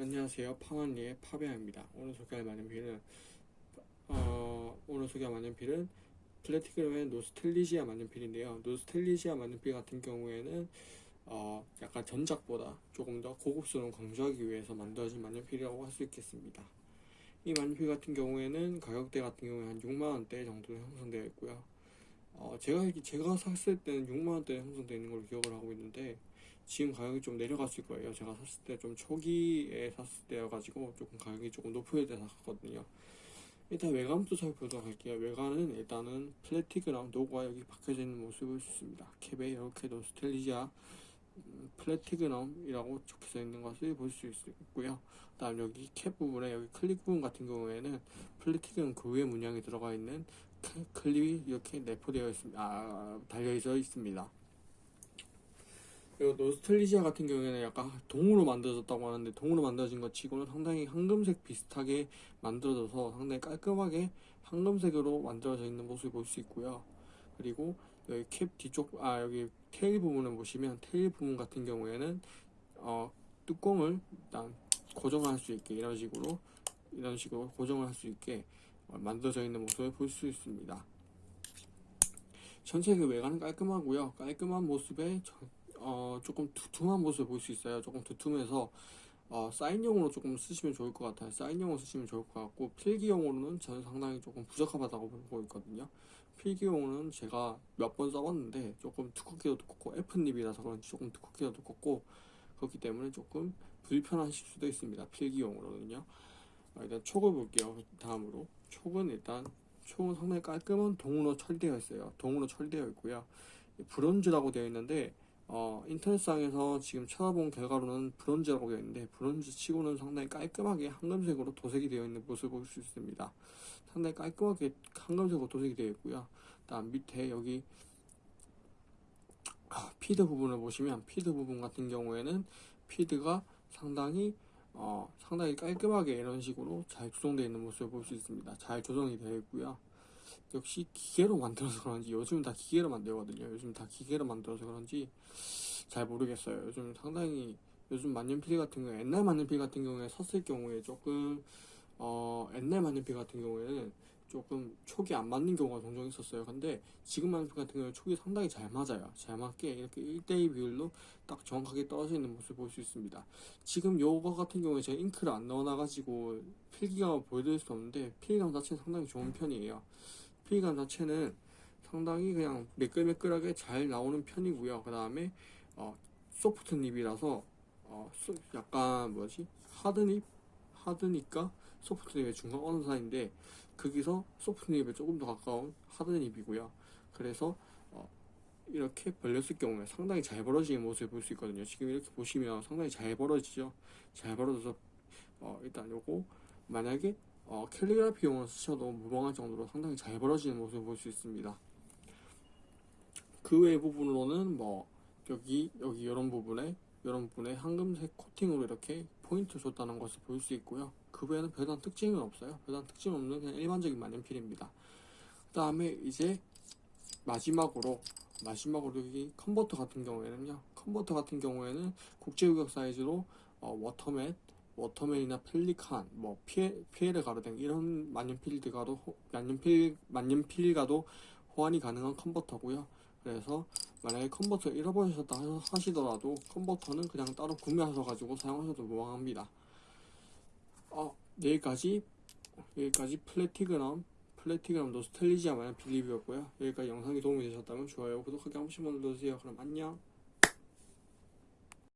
안녕하세요. 파원리의 파베아입니다. 오늘 소개할 만년필은 어, 오늘 소개할 만년필은 플래티그램의 노스텔리지아 만년필인데요. 노스텔리지아 만년필 같은 경우에는 어, 약간 전작보다 조금 더 고급스러운 강조하기 위해서 만들어진 만년필이라고 할 수 있겠습니다. 이 만년필 같은 경우에는 가격대 같은 경우에 한 6만원대 정도 형성되어 있고요. 어, 제가 제가 샀을 때는 6만원대 형성되어 있는 걸로 기억을 하고 있는데 지금 가격이 좀 내려갔을 거예요. 제가 샀을 때 좀 초기에 샀을 때여가지고 조금 가격이 조금 높을 때 샀거든요. 일단 외관부터 살펴보도록 할게요. 외관은 일단은 Platignum 로고가 여기 박혀져 있는 모습을 볼수 있습니다. 캡에 이렇게 노스텔리지아 음, Platignum이라고 적혀져 있는 것을 볼 수 있고요. 다음 여기 캡 부분에 여기 클립 부분 같은 경우에는 Platignum 그 위에 문양이 들어가 있는 클립이 이렇게 내포되어 있습니다. 아, 달려져 있습니다. 그리고 노스텔리지아 같은 경우에는 약간 동으로 만들어졌다고 하는데 동으로 만들어진 것 치고는 상당히 황금색 비슷하게 만들어져서 상당히 깔끔하게 황금색으로 만들어져 있는 모습을 볼 수 있고요. 그리고 여기 캡 뒤쪽 아 여기 테일 부분을 보시면 테일 부분 같은 경우에는 어 뚜껑을 일단 고정할 수 있게 이런 식으로 이런 식으로 고정을 할 수 있게 만들어져 있는 모습을 볼 수 있습니다. 전체 그 외관은 깔끔하고요. 깔끔한 모습에 어, 조금 두툼한 모습을 볼 수 있어요. 조금 두툼해서 어, 사인용으로 조금 쓰시면 좋을 것 같아요. 사인용으로 쓰시면 좋을 것 같고 필기용으로는 저는 상당히 조금 부적합하다고 보고 있거든요. 필기용으로는 제가 몇 번 써봤는데 조금 두껍기도 두껍고 F닙이라서 그런지 조금 두껍기도 두껍고 그렇기 때문에 조금 불편하실 수도 있습니다. 필기용으로는요. 어, 일단 촉을 볼게요. 다음으로 촉은 일단 촉은 상당히 깔끔한 동으로 처리되어 있어요. 동으로 처리되어 있고요. 브론즈라고 되어 있는데 어, 인터넷상에서 지금 찾아본 결과로는 브론즈라고 되어 있는데 브론즈 치고는 상당히 깔끔하게 황금색으로 도색이 되어 있는 모습을 볼 수 있습니다. 상당히 깔끔하게 황금색으로 도색이 되어 있고요. 다음 밑에 여기 아, feed 부분을 보시면 feed 부분 같은 경우에는 feed가 상당히 어, 상당히 깔끔하게 이런 식으로 잘 조성되어 있는 모습을 볼 수 있습니다. 잘 조성이 되어 있고요. 역시 기계로 만들어서 그런지 요즘 다 기계로 만들거든요. 요즘 다 기계로 만들어서 그런지 잘 모르겠어요. 요즘 상당히 요즘 만년필 같은 경우 옛날 만년필 같은 경우에 섰을 경우에 조금 어 옛날 만년필 같은 경우에는 조금 촉이 안 맞는 경우가 종종 있었어요. 근데 지금 만년필 같은 경우에 촉이 상당히 잘 맞아요. 잘 맞게 이렇게 1대2 비율로 딱 정확하게 떨어져 있는 모습을 볼 수 있습니다. 지금 요거 같은 경우에 제가 잉크를 안 넣어 놔 가지고 필기감을 보여드릴 수 없는데 필기감 자체는 상당히 좋은 편이에요. 피감 자체는 상당히 그냥 매끌매끌하게 잘 나오는 편이고요. 그 다음에 어, soft nib이라서 어, 약간 뭐지 hard nib hard nib과 soft nib의 중간 어느 사이인데 거기서 soft nib에 조금 더 가까운 hard nib이고요. 그래서 어, 이렇게 벌렸을 경우에 상당히 잘 벌어지는 모습을 볼 수 있거든요. 지금 이렇게 보시면 상당히 잘 벌어지죠. 잘 벌어져서 어, 일단 요거 만약에 어, 캘리그라피용을 쓰셔도 무방할 정도로 상당히 잘 벌어지는 모습을 볼 수 있습니다. 그 외 부분으로는 뭐 여기 여기 이런 부분에 이런 부분에 황금색 코팅으로 이렇게 포인트 줬다는 것을 볼 수 있고요. 그 외에는 별다른 특징은 없어요. 별다른 특징 없는 그냥 일반적인 만년필입니다. 그 다음에 이제 마지막으로 마지막으로 여기 컨버터 같은 경우에는요. 컨버터 같은 경우에는 국제규격 사이즈로 어, 워터맷 워터맨이나 펠리칸, 뭐 피에, 피에르 가르댕 이런 만년필들과도 만년필 만년필과도 호환이 가능한 컨버터고요. 그래서 만약에 컨버터 잃어버리셨다 하시더라도 컨버터는 그냥 따로 구매하셔 가지고 사용하셔도 무방합니다. 어, 여기까지 여기까지 Platignum Platignum Nostalgia 만년필 리뷰였고요. 여기까지 영상이 도움이 되셨다면 좋아요, 구독하기 한 번씩만 눌러주세요. 그럼 안녕.